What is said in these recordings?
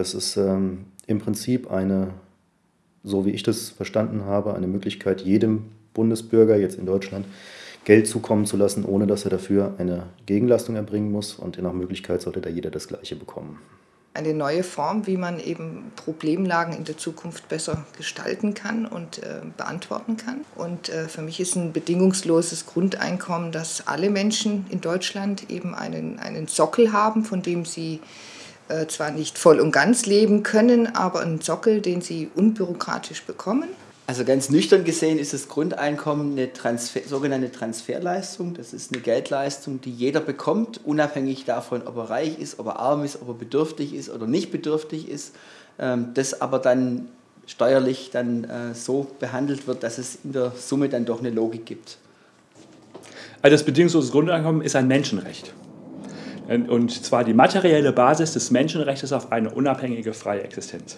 Das ist ähm, im Prinzip eine, so wie ich das verstanden habe, eine Möglichkeit, jedem Bundesbürger jetzt in Deutschland Geld zukommen zu lassen, ohne dass er dafür eine Gegenleistung erbringen muss. Und nach Möglichkeit sollte da jeder das Gleiche bekommen eine neue Form, wie man eben Problemlagen in der Zukunft besser gestalten kann und äh, beantworten kann. Und äh, für mich ist ein bedingungsloses Grundeinkommen, dass alle Menschen in Deutschland eben einen, einen Sockel haben, von dem sie äh, zwar nicht voll und ganz leben können, aber einen Sockel, den sie unbürokratisch bekommen also ganz nüchtern gesehen ist das Grundeinkommen eine Transfer, sogenannte Transferleistung. Das ist eine Geldleistung, die jeder bekommt, unabhängig davon, ob er reich ist, ob er arm ist, ob er bedürftig ist oder nicht bedürftig ist. Ähm, das aber dann steuerlich dann äh, so behandelt wird, dass es in der Summe dann doch eine Logik gibt. Also das bedingungslose Grundeinkommen ist ein Menschenrecht. Und zwar die materielle Basis des Menschenrechts auf eine unabhängige freie Existenz.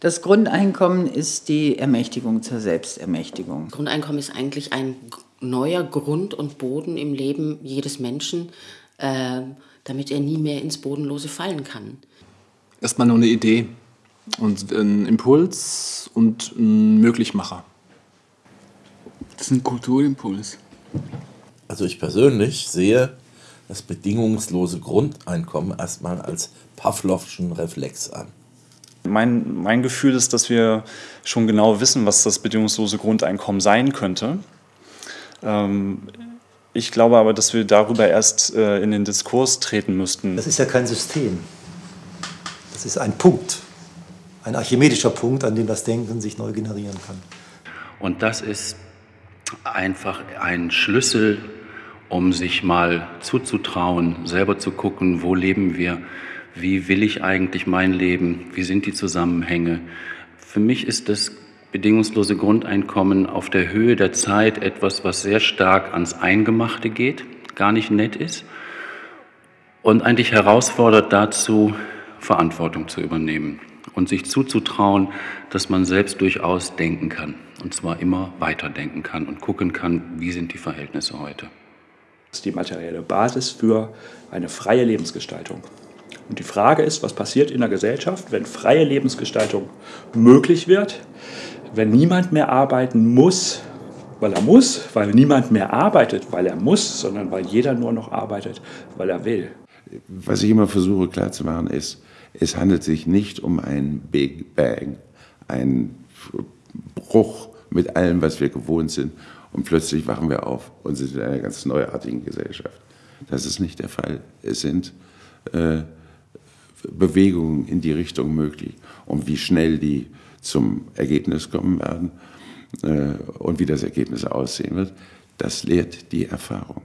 Das Grundeinkommen ist die Ermächtigung zur Selbstermächtigung. Grundeinkommen ist eigentlich ein neuer Grund und Boden im Leben jedes Menschen, äh, damit er nie mehr ins Bodenlose fallen kann. Erstmal nur eine Idee und ein Impuls und ein Möglichmacher. Das ist ein Kulturimpuls. Also ich persönlich sehe das bedingungslose Grundeinkommen erstmal als Pavlovschen Reflex an. Mein, mein Gefühl ist, dass wir schon genau wissen, was das bedingungslose Grundeinkommen sein könnte. Ähm, ich glaube aber, dass wir darüber erst äh, in den Diskurs treten müssten. Das ist ja kein System. Das ist ein Punkt, ein archimedischer Punkt, an dem das Denken sich neu generieren kann. Und das ist einfach ein Schlüssel, um sich mal zuzutrauen, selber zu gucken, wo leben wir, wie will ich eigentlich mein Leben, wie sind die Zusammenhänge. Für mich ist das bedingungslose Grundeinkommen auf der Höhe der Zeit etwas, was sehr stark ans Eingemachte geht, gar nicht nett ist und eigentlich herausfordert dazu, Verantwortung zu übernehmen und sich zuzutrauen, dass man selbst durchaus denken kann und zwar immer weiterdenken kann und gucken kann, wie sind die Verhältnisse heute. Ist die materielle Basis für eine freie Lebensgestaltung. Und die Frage ist, was passiert in der Gesellschaft, wenn freie Lebensgestaltung möglich wird, wenn niemand mehr arbeiten muss, weil er muss, weil niemand mehr arbeitet, weil er muss, sondern weil jeder nur noch arbeitet, weil er will. Was ich immer versuche klarzumachen ist, es handelt sich nicht um einen Big Bang, einen Bruch mit allem, was wir gewohnt sind und plötzlich wachen wir auf und sind in einer ganz neuartigen Gesellschaft. Das ist nicht der Fall. Es sind äh, Bewegungen in die Richtung möglich. Und wie schnell die zum Ergebnis kommen werden äh, und wie das Ergebnis aussehen wird, das lehrt die Erfahrung.